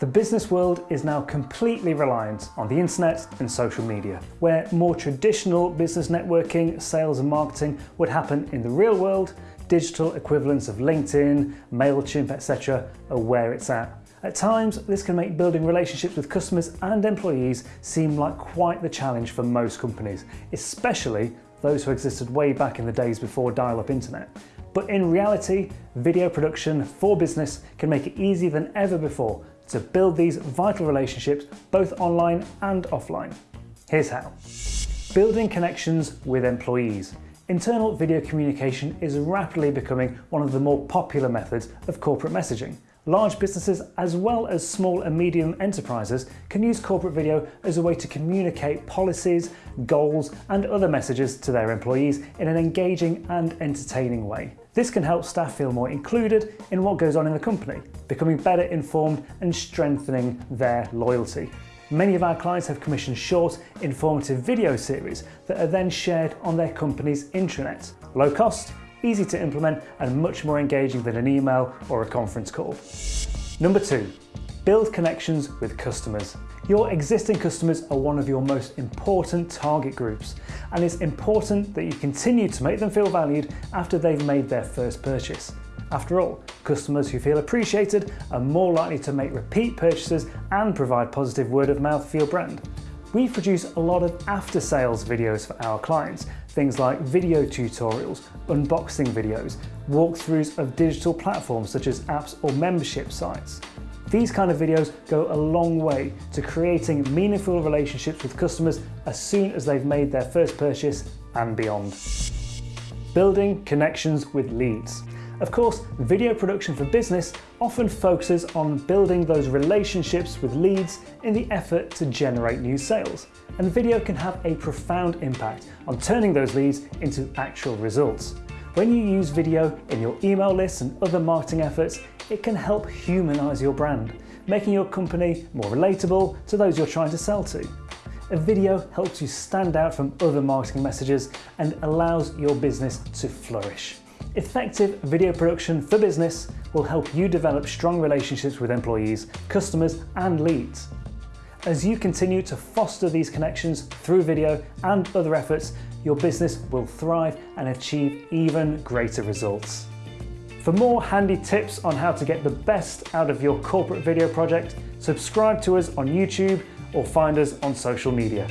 The business world is now completely reliant on the internet and social media, where more traditional business networking, sales and marketing would happen in the real world, digital equivalents of LinkedIn, MailChimp, etc. are where it's at. At times, this can make building relationships with customers and employees seem like quite the challenge for most companies, especially those who existed way back in the days before dial-up internet. But in reality, video production for business can make it easier than ever before to build these vital relationships both online and offline. Here's how. Building connections with employees. Internal video communication is rapidly becoming one of the more popular methods of corporate messaging. Large businesses as well as small and medium enterprises can use corporate video as a way to communicate policies, goals and other messages to their employees in an engaging and entertaining way. This can help staff feel more included in what goes on in the company, becoming better informed and strengthening their loyalty. Many of our clients have commissioned short, informative video series that are then shared on their company's intranet. Low cost, easy to implement and much more engaging than an email or a conference call. Number two, build connections with customers. Your existing customers are one of your most important target groups and it's important that you continue to make them feel valued after they've made their first purchase. After all, customers who feel appreciated are more likely to make repeat purchases and provide positive word of mouth for your brand. We produce a lot of after sales videos for our clients, things like video tutorials, unboxing videos, walkthroughs of digital platforms such as apps or membership sites. These kind of videos go a long way to creating meaningful relationships with customers as soon as they've made their first purchase and beyond. Building connections with leads. Of course, video production for business often focuses on building those relationships with leads in the effort to generate new sales. And video can have a profound impact on turning those leads into actual results. When you use video in your email lists and other marketing efforts, it can help humanize your brand, making your company more relatable to those you're trying to sell to. A video helps you stand out from other marketing messages and allows your business to flourish. Effective video production for business will help you develop strong relationships with employees, customers and leads. As you continue to foster these connections through video and other efforts, your business will thrive and achieve even greater results. For more handy tips on how to get the best out of your corporate video project, subscribe to us on YouTube or find us on social media.